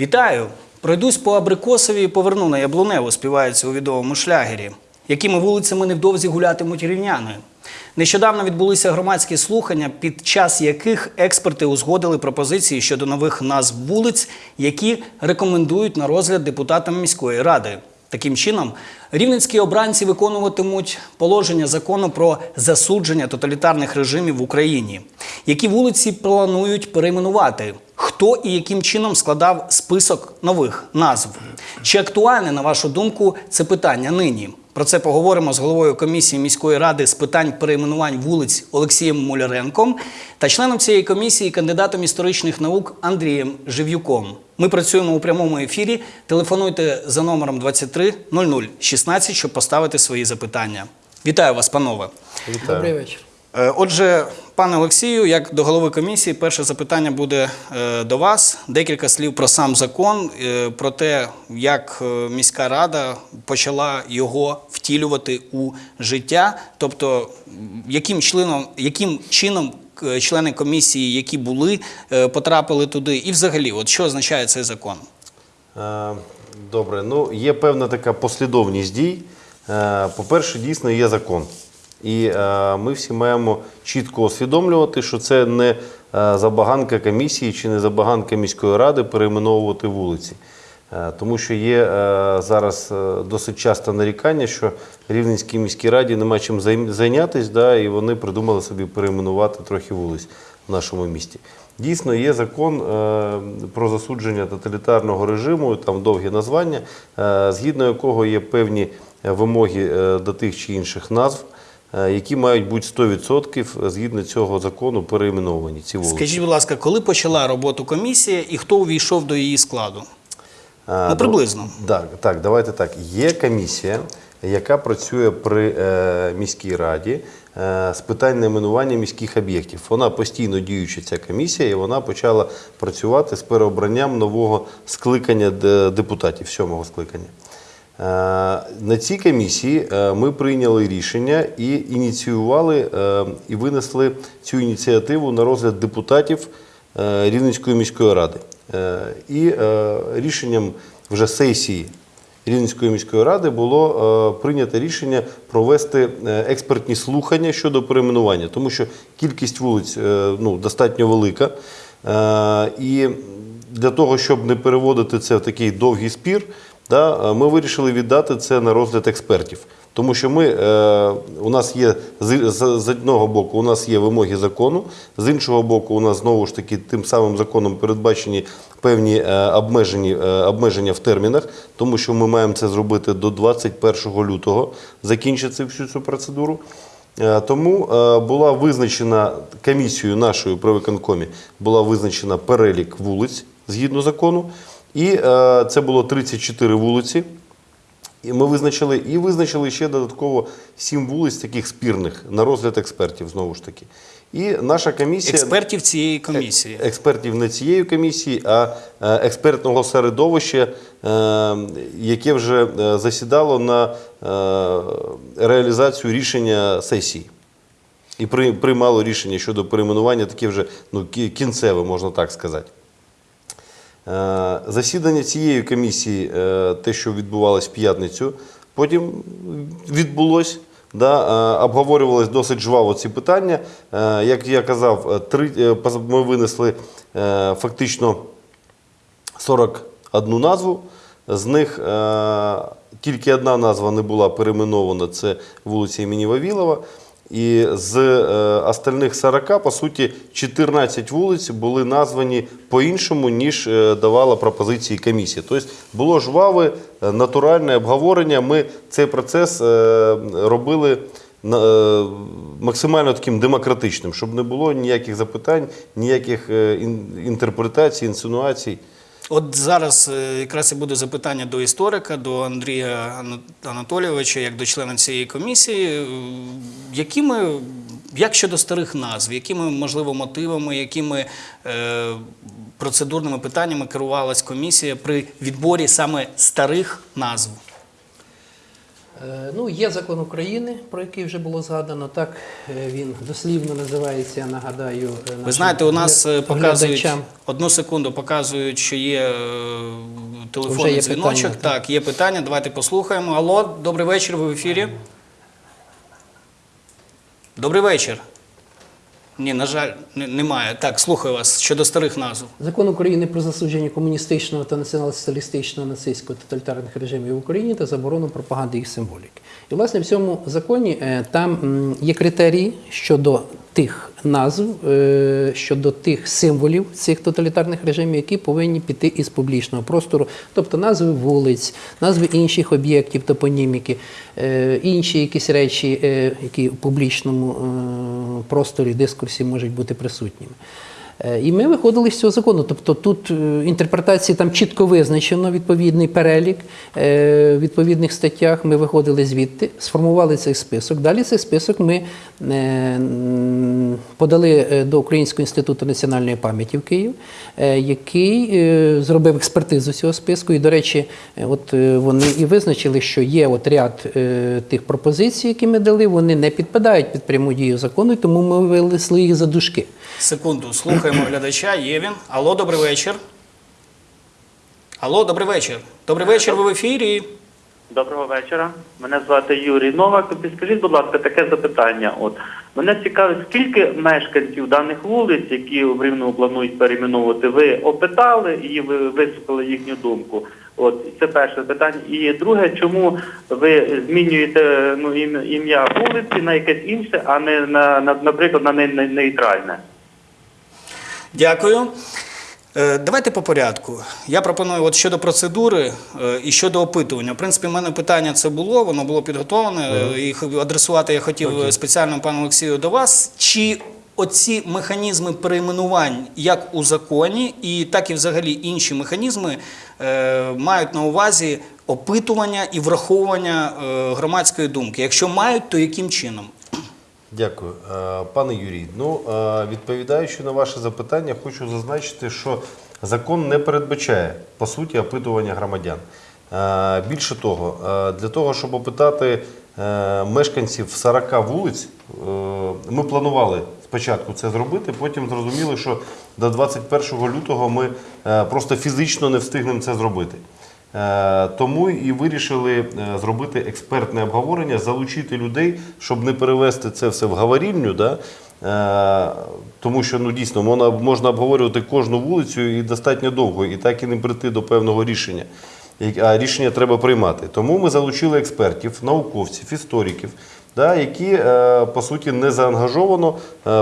Вітаю! Пройдусь по Абрикосові і поверну на Яблуневу, співається у відомому шлягері. Якими вулицями невдовзі гулятимуть рівняни? Нещодавно відбулися громадські слухання, під час яких експерти узгодили пропозиції щодо нових назв вулиць, які рекомендують на розгляд депутатам міської ради. Таким чином, рівненські обранці виконуватимуть положення закону про засудження тоталітарних режимів в Україні. Які вулиці планують перейменувати? Хто і яким чином складав список нових назв? Чи актуальне, на вашу думку, це питання нині? Про це поговоримо з головою комісії міської ради з питань перейменувань вулиць Олексієм Моляренком та членом цієї комісії, кандидатом історичних наук Андрієм Жив'юком. Ми працюємо у прямому ефірі. Телефонуйте за номером 23 00 16, щоб поставити свої запитання. Вітаю вас, панове. Вітаю. Добрий вечір. Е, Отже, пане Олексію, як до голови комісії, перше запитання буде е, до вас. Декілька слів про сам закон, е, про те, як міська рада почала його втілювати у життя. Тобто, яким членом, яким чином члени комісії, які були, потрапили туди, і взагалі, от що означає цей закон? Добре, ну є певна така послідовність дій. По-перше, дійсно є закон. І е, ми всі маємо чітко усвідомлювати, що це не е, забаганка комісії чи не забаганка міської ради перейменовувати вулиці. Е, Тому що є зараз досить часто нарікання, що Рівненській міській раді нема чим зайнятись, да, і вони придумали собі перейменувати трохи вулиць в нашому місті. Дійсно, є закон про засудження тоталітарного режиму, там довгі названня, згідно якого є певні вимоги до тих чи інших назв, які мають бути 100% згідно цього закону перейменовані. Ці вулиці. Скажіть, будь ласка, коли почала роботу комісія і хто увійшов до її складу? А, Ну, приблизно. Так, так, давайте так. Є комісія, яка працює при е, міській раді е, з питань найменування міських об'єктів. Вона постійно діюча ця комісія, і вона почала працювати з переобранням нового скликання депутатів, сьомого скликання. Е, На цій комісії е, ми прийняли рішення і ініціювали е, і винесли цю ініціативу на розгляд депутатів Рівненської міської ради. І рішенням вже сесії Рівненської міської ради було прийнято рішення провести експертні слухання щодо перейменування, тому що кількість вулиць ну, достатньо велика. І для того, щоб не переводити це в такий довгий спір, да, е, ми вирішили віддати це на розгляд експертів. Тому що ми, е, у нас є з, з, з одного боку, у нас є вимоги закону, з іншого боку, у нас знову ж таки тим самим законом передбачені певні е, обмежені, е, обмеження в термінах, тому що ми маємо це зробити до 21 лютого, закінчити всю цю процедуру. Е, Тому е, була визначена комісією нашою при виконкомі, була визначена перелік вулиць згідно закону, і е, це було 34 вулиці. І ми визначили і визначили ще додатково сім вулиць таких спірних на розгляд експертів знову ж таки. І наша комісія Експертів цієї комісії. експертів не цієї комісії, а е, експертного середовища, е, яке вже е, засідало на е, реалізацію рішення сесії. І при- приймало рішення щодо перейменування, таке вже ну, кінцеве, можна так сказати. Е, Засідання цієї комісії, е, те, що відбувалось в п'ятницю, потім відбулось. Да, е, обговорювалися досить жваво ці питання. Як я казав, три, ми винесли фактично 41 назву. З них тільки одна назва не була перейменована це вулиця імені Вавілова. І з е, остальних 40, по суті, 14 вулиць були названі по-іншому, ніж е, давала пропозиції комісія. Тобто було жваве, е, натуральне обговорення. Ми цей процес е, робили е, максимально таким демократичним, щоб не було ніяких запитань, ніяких е, ін- інтерпретацій, інсинуацій. От зараз е, якраз і буде запитання до історика, до Андрія Анатолійовича, як до члена цієї комісії. Е, Якими, як щодо старих назв, якими, можливо, мотивами, якими е, процедурними питаннями керувалась комісія при відборі саме старих назв? Е, Ну, є закон України, про який вже було згадано. Так е, він дослівно називається. Нагадаю, е, Ви знаєте, у нас показують одну секунду, показують, що є телефонний є дзвіночок. питання, так, є питання. Давайте послухаємо. Алло, добрий вечір. Ви в ефірі. Добрий вечір. Ні, на жаль, немає. Так, слухаю вас щодо старих назв. Закон України про засудження комуністичного та націонал-соціалістичного нацистського тоталітарних режимів в Україні та заборону пропаганди їх символіки. І власне в цьому законі е, там є критерії щодо тих назв, е, щодо тих символів цих тоталітарних режимів, які повинні піти із публічного простору, тобто назви вулиць, назви інших об'єктів, топоніміки, е, інші якісь речі, е, які в публічному просторі дискурсі можуть бути присутніми. Е, І ми виходили з цього закону. Тобто тут е, інтерпретації там чітко визначено відповідний перелік е, в відповідних статтях. Ми виходили звідти, сформували цей список. Далі цей список ми подали до Українського інституту національної пам'яті в Київ, який зробив експертизу цього списку. І, до речі, от вони і визначили, що є от ряд тих пропозицій, які ми дали, вони не підпадають під пряму дію закону, тому ми винесли їх за дужки. Секунду, слухаємо глядача. Є він. Алло, добрий вечір. Алло, добрий вечір. Добрий вечір, ви в ефірі. Доброго вечора. Мене звати Юрій Новак. Підскажіть, будь ласка, таке запитання. От мене цікавить, скільки мешканців даних вулиць, які в Рівному планують перейменовувати, ви опитали і ви вислухали їхню думку. От це перше питання. І друге, чому ви змінюєте ну ім'я вулиці на якесь інше, а не на, на наприклад на не- не- нейтральне? Дякую. Е, Давайте по порядку. Я пропоную от щодо процедури е, і щодо опитування. В принципі, в мене питання це було, воно було підготовлене. е, І х- адресувати я хотів е, спеціально пану Олексію до вас. Чи оці механізми перейменувань, як у законі, і так і взагалі інші механізми, мають на увазі опитування і враховування громадської думки? Якщо мають, то яким чином? Дякую. Е, Пане Юрій, ну е, відповідаючи на ваше запитання, хочу зазначити, що закон не передбачає по суті опитування громадян. Е, Більше того, для того, щоб опитати мешканців 40 вулиць, ми планували спочатку це зробити, потім зрозуміли, що до 21 лютого ми просто фізично не встигнемо це зробити. Е, Тому і вирішили е, зробити експертне обговорення, залучити людей, щоб не перевести це все в говорільню. Да? Е, Тому що ну, дійсно можна, обговорювати кожну вулицю і достатньо довго, і так і не прийти до певного рішення. А рішення треба приймати. Тому ми залучили експертів, науковців, істориків, да, які по суті не заангажовано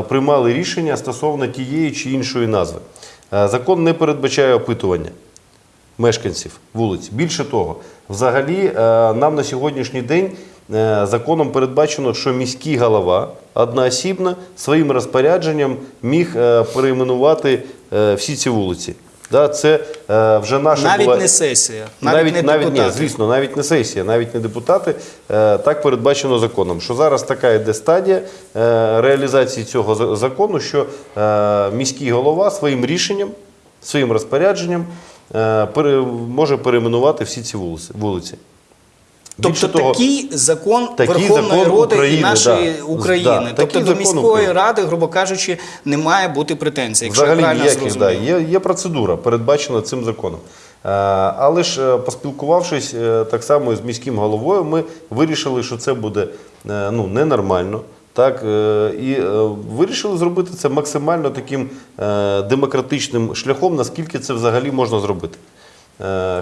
приймали рішення стосовно тієї чи іншої назви. Закон не передбачає опитування мешканців вулиць. Більше того, взагалі е, нам на сьогоднішній день е, законом передбачено, що міський голова одноосібно своїм розпорядженням міг е, перейменувати всі ці вулиці. Да, це е, вже наша Навіть була... не сесія, навіть, Навіть, не навіть, ні, звісно, навіть не сесія, навіть не депутати. Е, так передбачено законом. Що зараз така йде стадія е, реалізації цього за- закону, що е, міський голова своїм рішенням, своїм розпорядженням може перейменувати всі ці вулиці. Тобто того, такий закон такий Верховної закон Ради і нашої да. України. Да, тобто до міської України. ради, грубо кажучи, не має бути претензій. Якщо Взагалі я правильно ніяких, да, є, є процедура, передбачена цим законом. Е, Але ж е, поспілкувавшись е, так само з міським головою, ми вирішили, що це буде е, ну, ненормально. Так, е, і е, вирішили зробити це максимально таким е, демократичним шляхом, наскільки це взагалі можна зробити.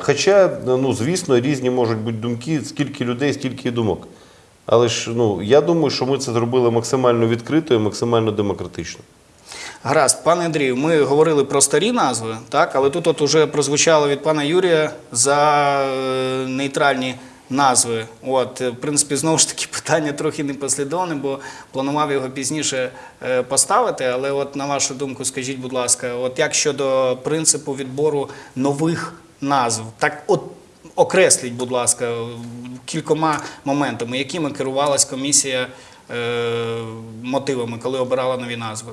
Хоча, ну, звісно, різні можуть бути думки, скільки людей, стільки і думок. Але ж ну, я думаю, що ми це зробили максимально відкрито і максимально демократично. Гаразд, пане Андрію, ми говорили про старі назви, так, але тут от уже прозвучало від пана Юрія за нейтральні назви. От, е, в принципі, знову ж таки, питання трохи непослідовне, бо планував його пізніше е, поставити. Але от на вашу думку, скажіть, будь ласка, от як щодо принципу відбору нових назв, так от окресліть, будь ласка, кількома моментами, якими керувалась комісія мотивами, коли обирала нові назви.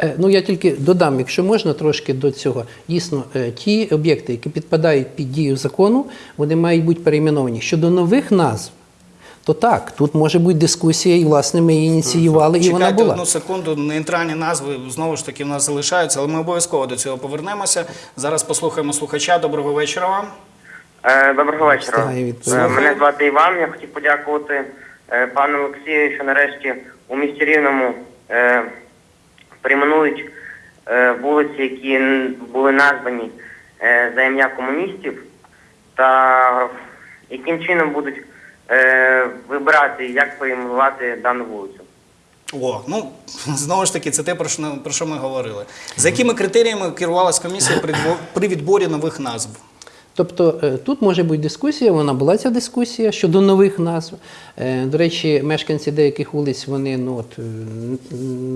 Е, Ну, я тільки додам, якщо можна, трошки до цього. Дійсно, е, ті об'єкти, які підпадають під дію закону, вони мають бути перейменовані. Щодо нових назв, то так, тут може бути дискусія, і власне ми її ініціювали, і вона Чекайте була. одну секунду, нейтральні назви знову ж таки в нас залишаються, але ми обов'язково до цього повернемося. Зараз послухаємо слухача. Доброго вечора вам. Е, Доброго вечора. Е, Мене звати Іван. Я хотів подякувати е, пану Олексію, що нарешті у місті Рівному е, перейменують е, вулиці, які були названі е, за ім'я комуністів, та яким чином будуть е, вибирати, як перейменувати дану вулицю. О, ну знову ж таки, це те, про що, ми говорили. За якими критеріями керувалась комісія при відборі нових назв? Тобто е, тут може бути дискусія, вона була ця дискусія щодо нових назв. Е, До речі, мешканці деяких вулиць вони ну, от, е,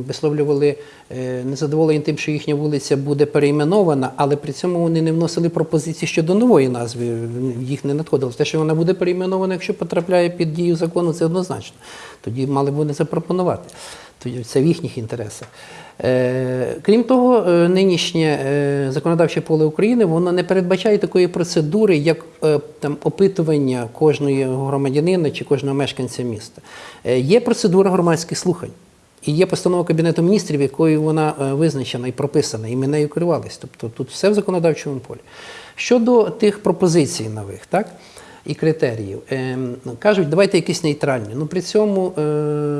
висловлювали незадоволення тим, що їхня вулиця буде перейменована, але при цьому вони не вносили пропозиції щодо нової назви. Їх не надходило. Те, що вона буде перейменована, якщо потрапляє під дію закону, це однозначно. Тоді мали б вони запропонувати. Тоді це в їхніх інтересах. Е, крім того, е, нинішнє е, законодавче поле України воно не передбачає такої процедури, як там опитування кожного громадянина чи кожного мешканця міста. Є процедура громадських слухань. І є постанова Кабінету міністрів, якою вона визначена і прописана, і ми нею керувалися. Тобто тут все в законодавчому полі. Щодо тих пропозицій нових, так? І критеріїв. Ем, кажуть, давайте якісь нейтральні. Ну при цьому е,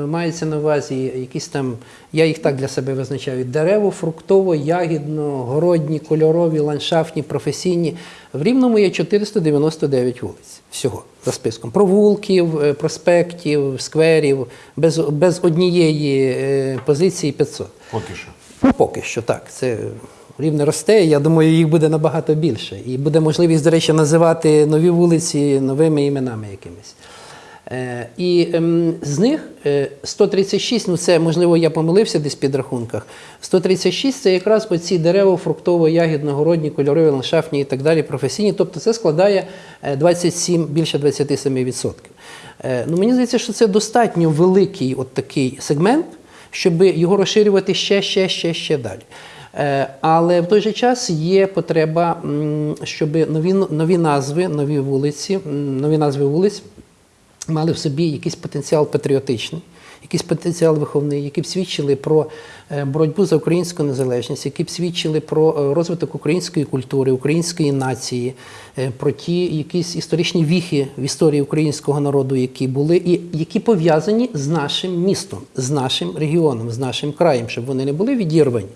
мається на увазі якісь там, я їх так для себе визначаю: дерево, фруктово, ягідно, городні, кольорові, ландшафтні, професійні. В Рівному є 499 вулиць всього за списком. Провулків, е, проспектів, скверів, без, без однієї е, позиції 500. Поки що. Ну, поки що так. Це рівне росте. Я думаю, їх буде набагато більше. І буде можливість, до речі, називати нові вулиці новими іменами якимись. Е, і ем, з них е, 136, ну це можливо я помилився десь в підрахунках. 136 це якраз оці дерева фруктово, ягідно, городні, кольорові, ландшафтні і так далі, професійні. Тобто це складає е, 27, більше 27%. Е, ну, мені здається, що це достатньо великий от такий сегмент, щоб його розширювати ще, ще, ще, ще далі. Е, Але в той же час є потреба, щоб нові, нові назви, нові вулиці, нові назви вулиць мали в собі якийсь потенціал патріотичний, якийсь потенціал виховний, які б свідчили про е, боротьбу за українську незалежність, які б свідчили про е, розвиток української культури, української нації, про ті якісь історичні віхи в історії українського народу, які були, і які пов'язані з нашим містом, з нашим регіоном, з нашим краєм, щоб вони не були відірвані.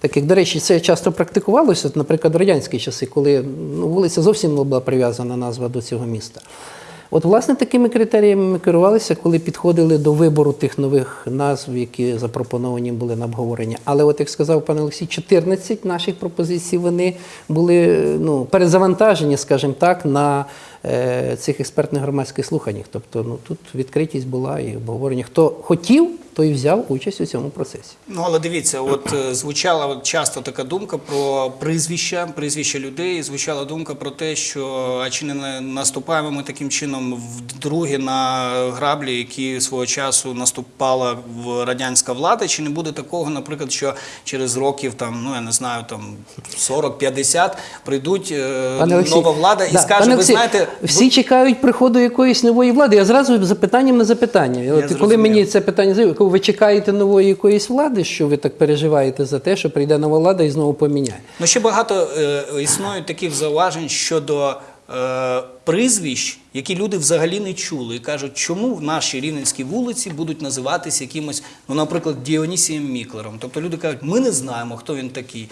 Так як, до речі, це часто практикувалося, наприклад, в радянські часи, коли ну, вулиця зовсім не була прив'язана назва до цього міста. От, власне, такими критеріями ми керувалися, коли підходили до вибору тих нових назв, які запропоновані були на обговорення. Але, от як сказав пан Олексій, 14 наших пропозицій вони були ну, перезавантажені, скажімо так, на е, цих експертних громадських слуханнях. Тобто, ну тут відкритість була і обговорення. Хто хотів, той взяв участь у цьому процесі. Ну, але дивіться, от е, звучала часто така думка про прізвища, прізвища людей. Звучала думка про те, що а чи не наступаємо ми таким чином вдруге на граблі, які свого часу наступала в радянська влада, чи не буде такого, наприклад, що через років там, ну я не знаю, там 40-50 прийдуть е, Пане Олексій, нова влада і да, скаже, пане ви Олексій, знаєте, всі чекають приходу якоїсь нової влади. Я зразу запитанням на запитання. От, коли зрозумів. мені це питання заявили, ви чекаєте нової якоїсь влади, що ви так переживаєте за те, що прийде нова влада і знову поміняє. Ну, ще багато е, існують таких зауважень щодо е, прізвищ, які люди взагалі не чули. І кажуть, чому в нашій рівненській вулиці будуть називатися якимось, ну, наприклад, Діонісієм Міклером. Тобто люди кажуть, ми не знаємо, хто він такий.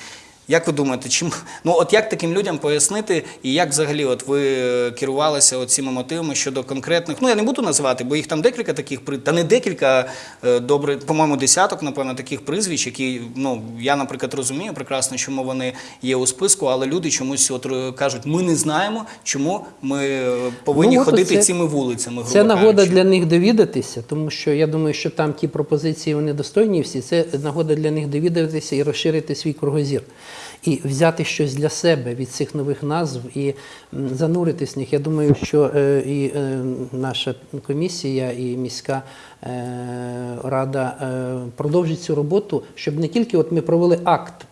Як ви думаєте, чим ну от як таким людям пояснити, і як взагалі от ви е, керувалися цими мотивами щодо конкретних? Ну я не буду називати, бо їх там декілька таких при та не декілька е, добре, по-моєму, десяток, напевно, таких прізвищ, які ну я, наприклад, розумію прекрасно, чому вони є у списку, але люди чомусь от е, кажуть, ми не знаємо, чому ми повинні Ну, ходити оце- цими вулицями. грубо Це нагода кажучи. для них довідатися, тому що я думаю, що там ті пропозиції вони достойні всі. Це нагода для них довідатися і розширити свій кругозір. І взяти щось для себе від цих нових назв і зануритись в них. Я думаю, що е, і е, наша комісія, і міська е, рада продовжить цю роботу, щоб не тільки от ми провели акт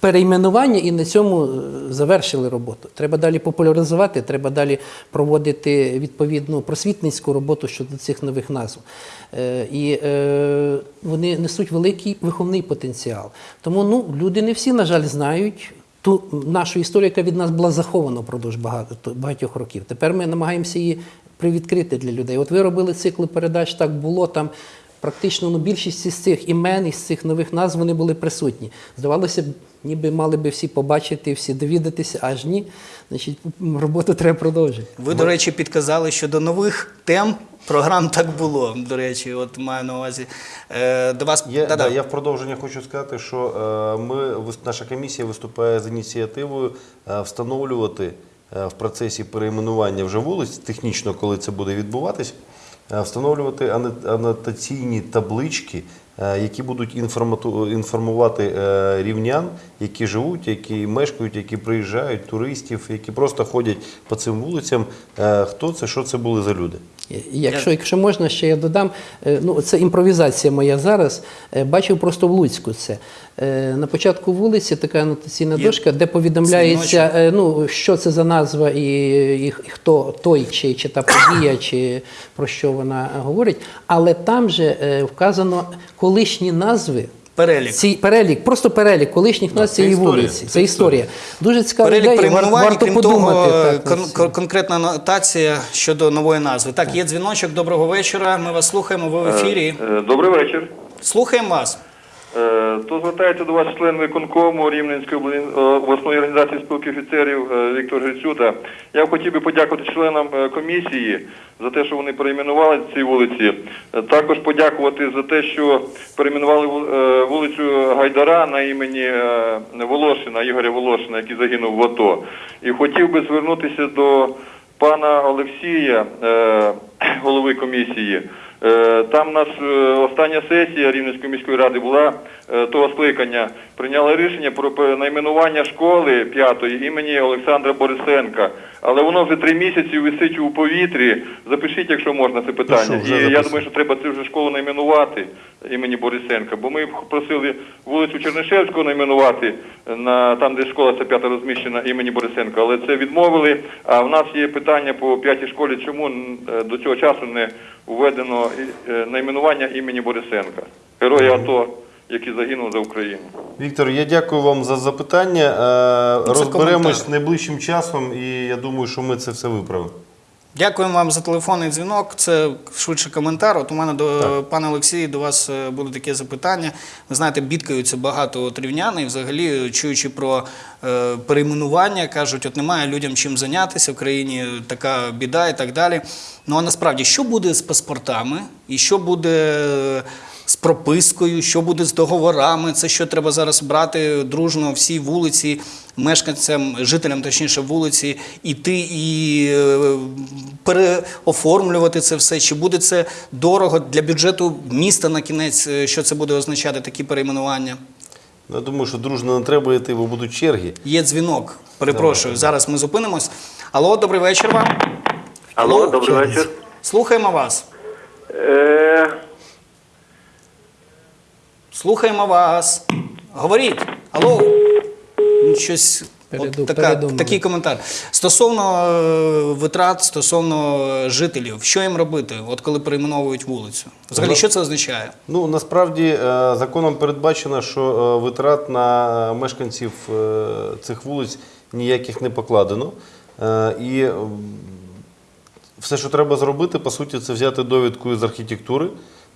перейменування і на цьому е, завершили роботу. Треба далі популяризувати, треба далі проводити відповідну просвітницьку роботу щодо цих нових назв. Е, І е, вони несуть великий виховний потенціал. Тому ну, люди не всі, на жаль, знають ту нашу історію, яка від нас була захована впродовж багато, багатьох років. Тепер ми намагаємося її привідкрити для людей. От ви робили цикли передач, так було там. Практично ну, більшість із цих імен, із цих нових назв вони були присутні. Здавалося б, ніби мали би всі побачити, всі довідатися, аж ні. Значить, роботу треба продовжити. Ви, до речі, підказали щодо нових тем. Програм так було. До речі, от маю на увазі. Е, до вас Я, Да-да. я в продовження хочу сказати, що е, ми, наша комісія виступає з ініціативою е, встановлювати е, в процесі перейменування вже вулиць, технічно, коли це буде відбуватись, встановлювати анотаційні таблички, які будуть інформувати е, рівнян, які живуть, які мешкають, які приїжджають, туристів, які просто ходять по цим вулицям. е, Хто це, що це були за люди? Якщо, якщо можна, ще я додам, е, ну це імпровізація моя зараз. Е, Бачив просто в Луцьку це. Е, На початку вулиці така анотаційна дошка, де повідомляється, е, ну, що це за назва і, і, і хто той, чи, чи та подія, чи про що вона говорить. Але там же е, вказано колишні назви. Перелік. Ці, перелік, просто перелік колишніх назв цієї вулиці. це Це історія. Дуже цікава Перелік ідея, перейменувань, варто крім подумати. того, так, кон- кон- конкретна нотація щодо нової назви. Так, є дзвіночок. Доброго вечора. Ми вас слухаємо. Ви в ефірі. Е, Добрий вечір. Слухаємо вас. Е, То звертається до вас член виконкому Рівненської е, обласної організації спілки офіцерів е, Віктор Грицюта. Я хотів би подякувати членам комісії за те, що вони перейменували ці вулиці. Також подякувати за те, що перейменували вул- вулицю Гайдара на імені Волошина, Ігоря Волошина, який загинув в АТО. І хотів би звернутися до пана Олексія, голови комісії. Там у нас остання сесія Рівненської міської ради була того скликання. Прийняли рішення про перейменування школи п'ятої імені Олександра Борисенка. Але воно вже три місяці висить у повітрі. Запишіть, якщо можна, це питання. Вже І я думаю, що треба цю вже школу найменувати імені Борисенка. Бо ми просили вулицю Чернишевського найменувати на там, де школа ця п'ята розміщена імені Борисенка, але це відмовили. А в нас є питання по п'ятій школі, чому е, до цього часу не введено е, найменування імені Борисенка, героя АТО, який загинув за Україну. Віктор, я дякую вам за запитання. Е, Це Розберемось коментар. найближчим часом, і я думаю, що ми це все виправимо. Дякуємо вам за телефонний дзвінок. Це швидше коментар. От у мене до пане Олексію, до вас е, буде таке запитання. Ви знаєте, бідкаються багато от і взагалі, чуючи про е, перейменування, кажуть, от немає людям чим зайнятися в країні, така біда і так далі. Ну а насправді, що буде з паспортами, і що буде е, з пропискою, що буде з договорами, це що треба зараз брати дружно всі вулиці, мешканцям, жителям, точніше, вулиці, іти і е, переоформлювати це все. Чи буде це дорого для бюджету міста на кінець, е, що це буде означати такі перейменування? Я думаю, що дружно не треба йти, бо будуть черги. Є дзвінок. Перепрошую, зараз ми зупинимось. Алло, добрий вечір вам. Алло, добрий вечір. Слухаємо вас. Е, Слухаємо вас. Говоріть. Алло. Ну, Щось. Переду- От така, такий коментар. Стосовно е, витрат, стосовно е, жителів, що їм робити, от коли перейменовують вулицю? Взагалі, що це означає? Ну насправді е, законом передбачено, що е, витрат на мешканців е, цих вулиць ніяких не покладено. Е, І все, що треба зробити, по суті, це взяти довідку з архітектури,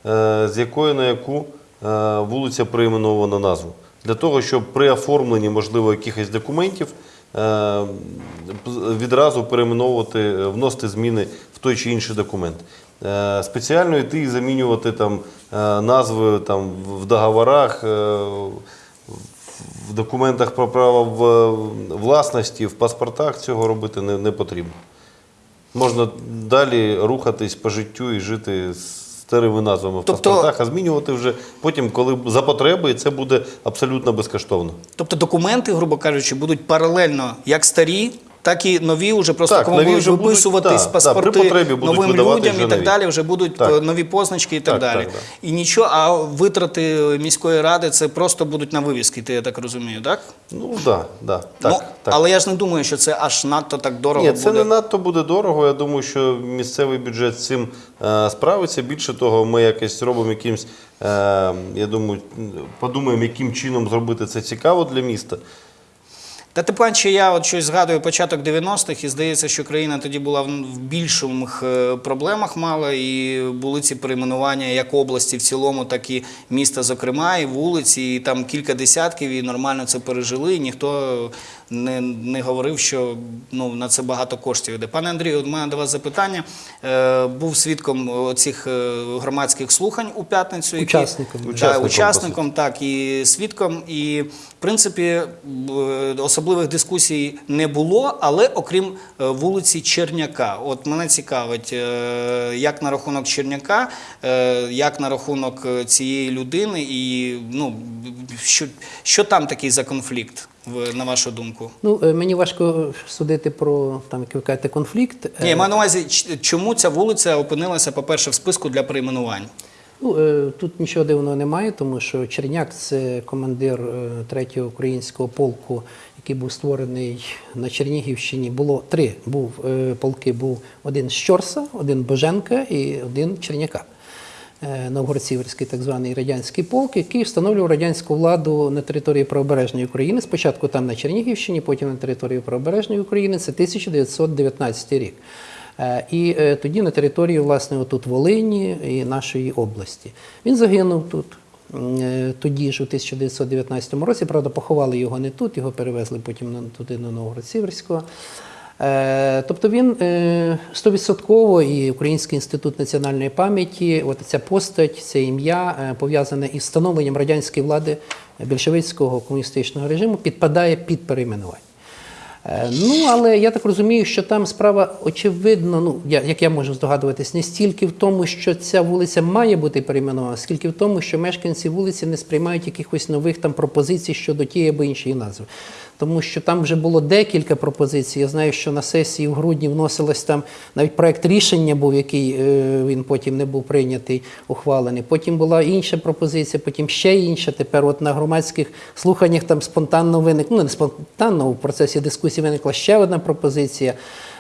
е, з якої на яку е, вулиця перейменована назву. Для того, щоб при оформленні, можливо, якихось документів е, відразу перейменовувати, вносити зміни в той чи інший документ. Е, Спеціально йти і замінювати там е, назви там, в договорах, е, в документах про право власності, в паспортах цього робити не, не потрібно. Можна далі рухатись по життю і жити з старими назвами в Тобто- паспортах, а змінювати вже потім, коли за потреби, і це буде абсолютно безкоштовно. Тобто документи, грубо кажучи, будуть паралельно як старі, так і нові вже просто Так, кому нові будуть вже будуть, виписуватись да, паспорти будуть новим людям і так нові. далі. Вже будуть Так. е, нові позначки і так, Так, далі. так, так. І нічого, а витрати міської ради це просто будуть на вивіски, ти я так розумію, так? Ну да, да, так, ну, так. Але я ж не думаю, що це аж надто так дорого Ні, це буде. не надто буде дорого. Я думаю, що місцевий бюджет з цим е, справиться. Більше того, ми якось робимо якимсь, е, я думаю, подумаємо, яким чином зробити це цікаво для міста. Та тим паче, я от щось згадую початок 90-х, і здається, що країна тоді була в більших е, проблемах мала, і були ці перейменування як області в цілому, так і міста, зокрема, і вулиці, і там кілька десятків, і нормально це пережили. І ніхто не, не говорив, що ну, на це багато коштів йде. Пане Андрію, у мене до вас запитання. Е, був свідком цих громадських слухань у п'ятницю. які- Учасником. Да, Учасником, учасником, так, і свідком. І, в принципі, особливих дискусій не було, але окрім е, вулиці Черняка. От мене цікавить, е, як на рахунок Черняка, е, як на рахунок е, цієї людини, і ну, що, що там такий за конфлікт, на вашу думку? Ну, е, мені важко судити про там, як ви кажете, конфлікт. Е, Ні, я маю на увазі, чому ця вулиця опинилася, по-перше, в списку для перейменувань? Ну, е, тут нічого дивного немає, тому що Черняк це командир е, третього українського полку, який був створений на Чернігівщині. Було три був е, полки. Був один з Щорса, один Боженка і один Черняка. Е, Новгород-Сіверський так званий радянський полк, який встановлював радянську владу на території правобережної України. Спочатку там на Чернігівщині, потім на території правобережної України. Це 1919 рік. Е, І е, тоді на території, власне, отут Волині і нашої області. Він загинув тут. Тоді ж у 1919 році, правда, поховали його не тут, його перевезли потім туди на Новгород-Сіверського. Е, Тобто він е, стовідсотково і Український інститут національної пам'яті, от ця постать, це ім'я е, пов'язане із встановленням радянської влади більшовицького комуністичного режиму, підпадає під перейменування. Ну, але я так розумію, що там справа очевидно, ну як я можу здогадуватись, не стільки в тому, що ця вулиця має бути перейменована, скільки в тому, що мешканці вулиці не сприймають якихось нових там пропозицій щодо тієї або іншої назви. Тому що там вже було декілька пропозицій. Я знаю, що на сесії в грудні вносилось там навіть проект рішення був, який е, він потім не був прийнятий, ухвалений. Потім була інша пропозиція, потім ще інша. Тепер, от на громадських слуханнях там спонтанно виник, ну не спонтанно, в процесі дискусії виникла ще одна пропозиція.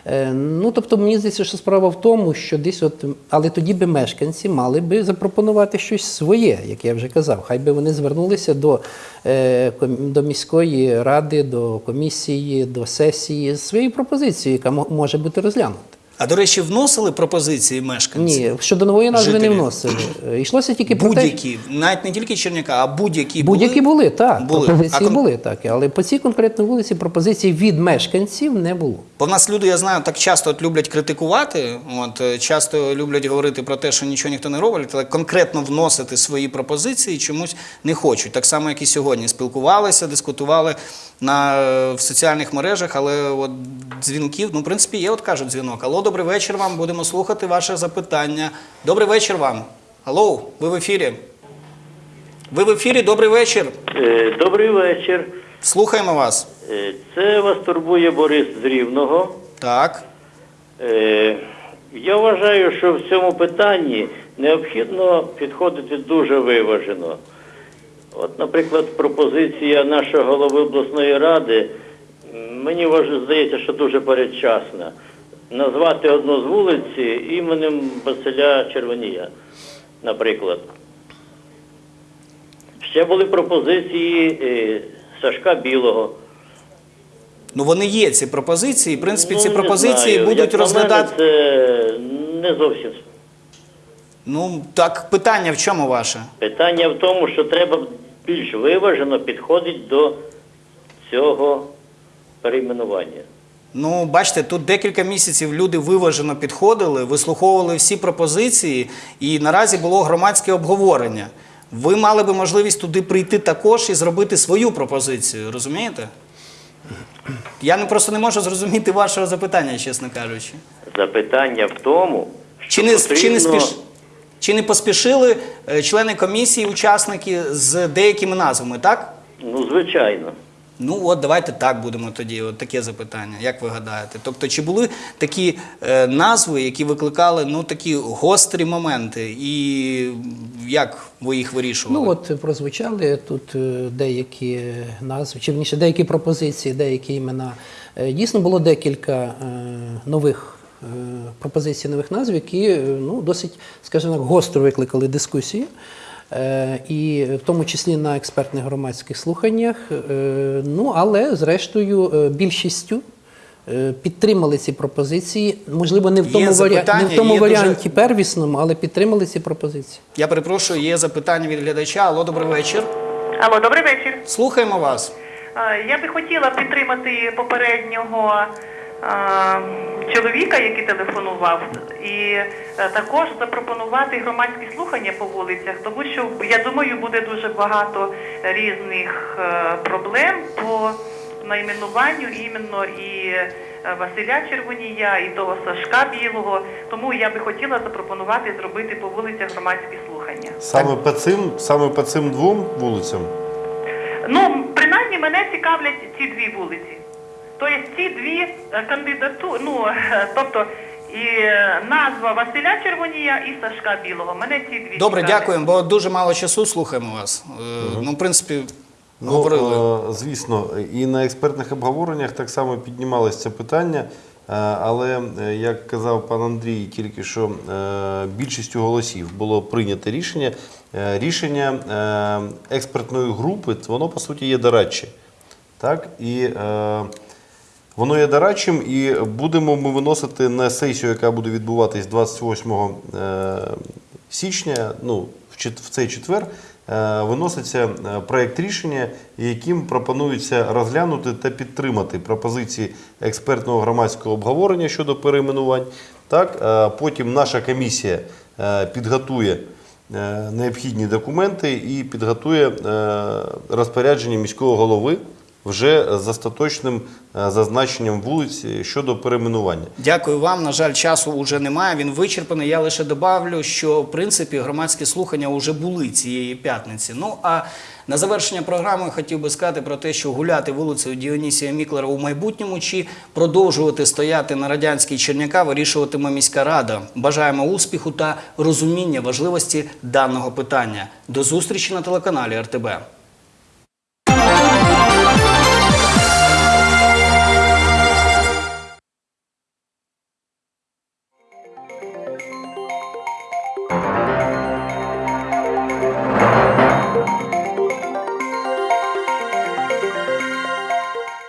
Е, Ну, тобто, мені здається, що справа в тому, що десь от, але тоді би мешканці мали би запропонувати щось своє, як я вже казав. Хай би вони звернулися до, е, до міської ради, до комісії, до сесії з своєю пропозицією, яка може бути розглянута. А до речі, вносили пропозиції мешканці? Ні, щодо нової назви Жителі. не вносили. Йшлося тільки про Будь-які, навіть не тільки Черняка, а будь-які Будь-які були, так. Були. Пропозиції А були, так. Але по цій конкретній вулиці пропозицій від мешканців не було. Бо в нас люди, я знаю, так часто от люблять критикувати, от, е, часто люблять говорити про те, що нічого ніхто не робить, але конкретно вносити свої пропозиції чомусь не хочуть. Так само, як і сьогодні. Спілкувалися, дискутували на, е, в соціальних мережах, але от дзвінків, ну, в принципі, є, от кажуть дзвінок. Алло, добрий вечір вам, будемо слухати ваше запитання. Добрий вечір вам. Алло, ви в ефірі. Ви в ефірі, добрий вечір. Е, Добрий вечір. Слухаємо вас. Е, Це вас турбує Борис з Рівного. Так. Я вважаю, що в цьому питанні необхідно підходити дуже виважено. От, наприклад, пропозиція нашого голови обласної ради, мені здається, що дуже передчасна. Назвати одну з вулиці іменем Василя Червонія, наприклад. Ще були пропозиції е, Сашка Білого. Ну вони є ці пропозиції. В принципі, ці Ну, пропозиції знаю. будуть Як розглядати. Мене, це не зовсім. Ну так питання в чому ваше? Питання в тому, що треба більш виважено підходити до цього перейменування. Ну, бачите, тут декілька місяців люди виважено підходили, вислуховували всі пропозиції, і наразі було громадське обговорення. Ви мали би можливість туди прийти також і зробити свою пропозицію, розумієте? Я не просто не можу зрозуміти вашого запитання, чесно кажучи. Запитання в тому, що Чи не, чи не, спіш... чи не поспішили е, члени комісії, учасники з деякими назвами, так? Ну, звичайно. Ну от давайте так будемо тоді. От таке запитання. Як ви гадаєте? Тобто, чи були такі е, назви, які викликали ну такі гострі моменти, і як ви їх вирішували? Ну от прозвучали тут е, деякі назви, чи вірніше, деякі пропозиції, деякі імена. Е, Дійсно було декілька е, нових е, пропозицій, нових назв, які е, ну, досить, скажімо так, гостро викликали дискусії. Е, І в тому числі на експертних громадських слуханнях. Ну, але зрештою більшістю підтримали ці пропозиції. Можливо, не в тому, варі... не в тому є дуже- варіанті первісному, але підтримали ці пропозиції. Я перепрошую, є запитання від глядача. Алло, добрий вечір. Алло, добрий вечір. Слухаємо вас. Я би хотіла підтримати попереднього чоловіка, який телефонував, і е, також запропонувати громадські слухання по вулицях, тому що я думаю, буде дуже багато різних е, проблем по найменуванню іменно і е, Василя Червонія, і того Сашка Білого. Тому я би хотіла запропонувати зробити по вулицях громадські слухання. Саме по цим, саме по цим двом вулицям. Ну, принаймні мене цікавлять ці дві вулиці. Тобто ці дві кандидатури, ну, е, тобто і е, назва Василя Червонія і Сашка Білого. Мене ці дві Добре, цікавлять. дякуємо, бо дуже мало часу слухаємо вас. Е, Ну, в принципі, Ну, говорили. е, звісно, і на експертних обговореннях так само піднімалось це питання. Е, Але, е, як казав пан Андрій, тільки що е, більшістю голосів було прийнято рішення. Е, Рішення е, експертної групи, воно по суті є дорадче. Так? І е, Воно є дорадчим, і будемо ми виносити на сесію, яка буде відбуватись 28 е, січня, ну, в цей четвер, е, виноситься е, проект рішення, яким пропонується розглянути та підтримати пропозиції експертного громадського обговорення щодо перейменувань. Так, потім наша комісія підготує необхідні документи і підготує розпорядження міського голови вже з остаточним е, зазначенням вулиць щодо перейменування. Дякую вам. На жаль, часу вже немає. Він вичерпаний. Я лише добавлю, що в принципі громадські слухання вже були цієї п'ятниці. Ну а на завершення програми хотів би сказати про те, що гуляти вулицею Діонісія Міклера у майбутньому чи продовжувати стояти на радянській Черняка вирішуватиме міська рада. Бажаємо успіху та розуміння важливості даного питання. До зустрічі на телеканалі РТБ.